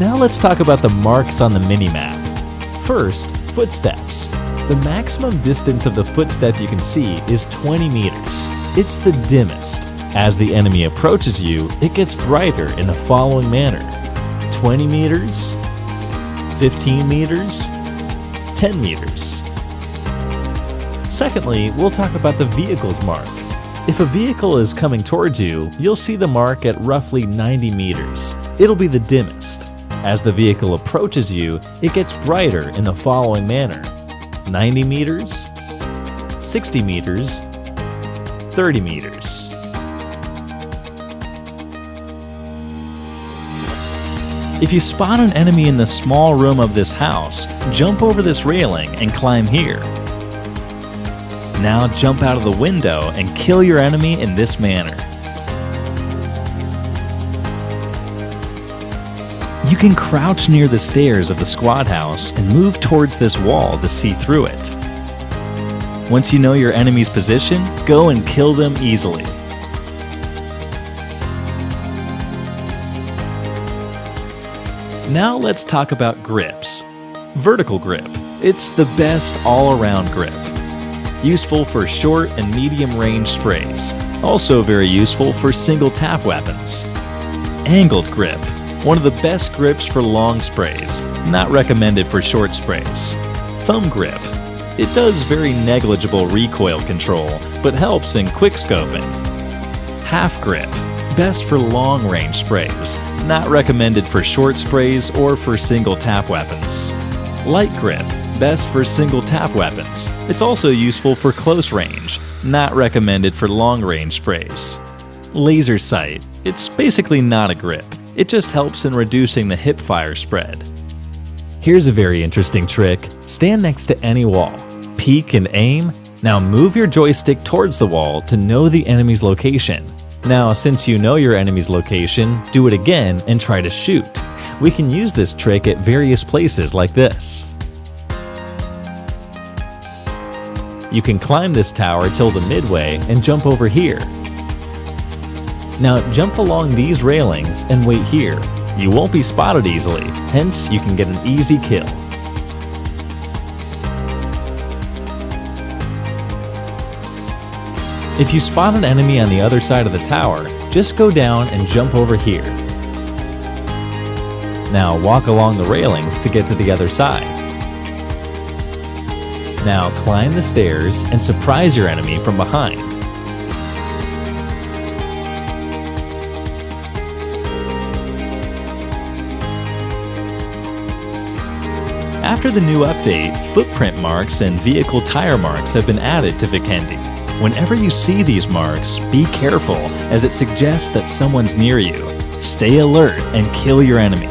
Now let's talk about the marks on the minimap. First, footsteps. The maximum distance of the footstep you can see is 20 meters. It's the dimmest. As the enemy approaches you, it gets brighter in the following manner. 20 meters, 15 meters, 10 meters. Secondly, we'll talk about the vehicle's mark. If a vehicle is coming towards you, you'll see the mark at roughly 90 meters. It'll be the dimmest. As the vehicle approaches you, it gets brighter in the following manner 90 meters, 60 meters, 30 meters. If you spot an enemy in the small room of this house, jump over this railing and climb here. Now jump out of the window and kill your enemy in this manner. You can crouch near the stairs of the squad house and move towards this wall to see through it. Once you know your enemy's position, go and kill them easily. Now let's talk about grips. Vertical grip. It's the best all-around grip. Useful for short and medium range sprays. Also very useful for single tap weapons. Angled grip one of the best grips for long sprays, not recommended for short sprays. Thumb grip. It does very negligible recoil control, but helps in quick scoping. Half grip. Best for long range sprays, not recommended for short sprays or for single tap weapons. Light grip. Best for single tap weapons. It's also useful for close range, not recommended for long range sprays. Laser sight. It's basically not a grip. It just helps in reducing the hip fire spread. Here's a very interesting trick. Stand next to any wall. Peek and aim. Now move your joystick towards the wall to know the enemy's location. Now, since you know your enemy's location, do it again and try to shoot. We can use this trick at various places like this. You can climb this tower till the midway and jump over here. Now jump along these railings and wait here. You won't be spotted easily, hence you can get an easy kill. If you spot an enemy on the other side of the tower, just go down and jump over here. Now walk along the railings to get to the other side. Now climb the stairs and surprise your enemy from behind. After the new update, footprint marks and vehicle tire marks have been added to Vikendi. Whenever you see these marks, be careful as it suggests that someone's near you. Stay alert and kill your enemy.